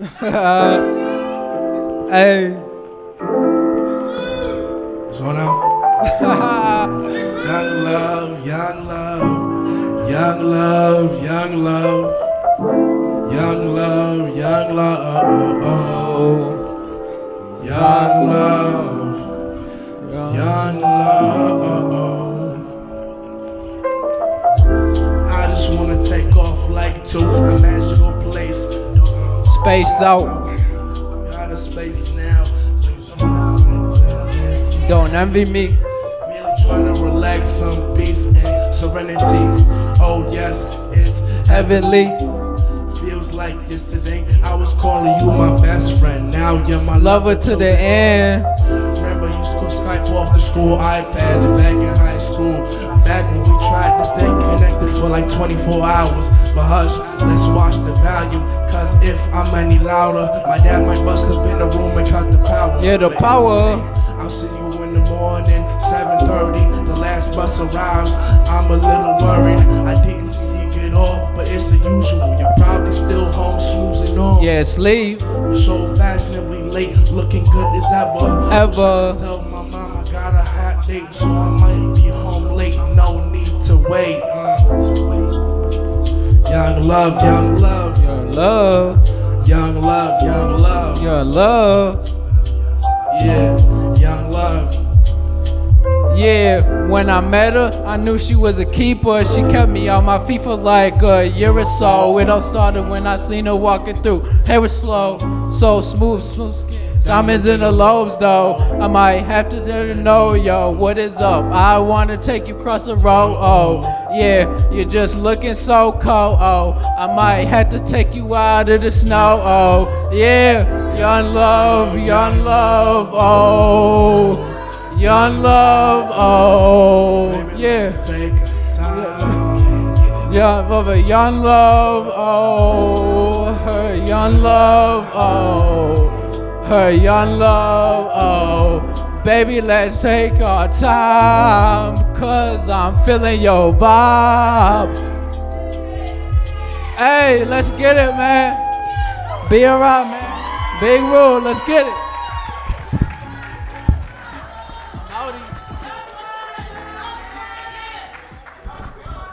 Uh, hey. So now, young love, young love, young love, young love, young love, young love, young love, young love. I just wanna take off like to a magical place. Space out. Out of space now. Don't envy me. Merely trying to relax some peace and serenity. Oh yes, it's Heavenly. Feels like yesterday I was calling you my best friend. Now you're my Lover to the end. Remember you school Skype off the school iPads back in high school. Back when we tried to stay for like 24 hours. But hush, let's watch the volume. Cause if I'm any louder, my dad might bust up in the room and cut the power. Yeah, the power. I'll see you in the morning, 7:30. The last bus arrives. I'm a little worried. I didn't see you get off, but it's the usual. You're probably still home snoozing on. Yeah, sleep. You're so fashionably late, looking good as ever. Ever. Wish I could Tell my mom I got a hot date, so I might be home late. No need to wait. Young love, young love, young love. young love, young love. Your love. Yeah, young love. Yeah, when I met her, I knew she was a keeper. She kept me on my feet for like a year or so. It all started when I seen her walking through. Hair was slow, so smooth, smooth skin. Diamonds in the lobes, though. I might have to let her know, yo, what is up? I wanna take you across the road. Oh, yeah, you're just looking so cold. Oh, I might have to take you out of the snow. Oh, yeah, young love, young love. Oh. Young love, oh Baby, yeah, Let's take time. young brother, young love, oh her young love, oh her young love. Oh, baby, let's take our time, cause I'm feeling your vibe. Hey, let's get it, man. Be around, man. Big rule, let's get it. Howdy.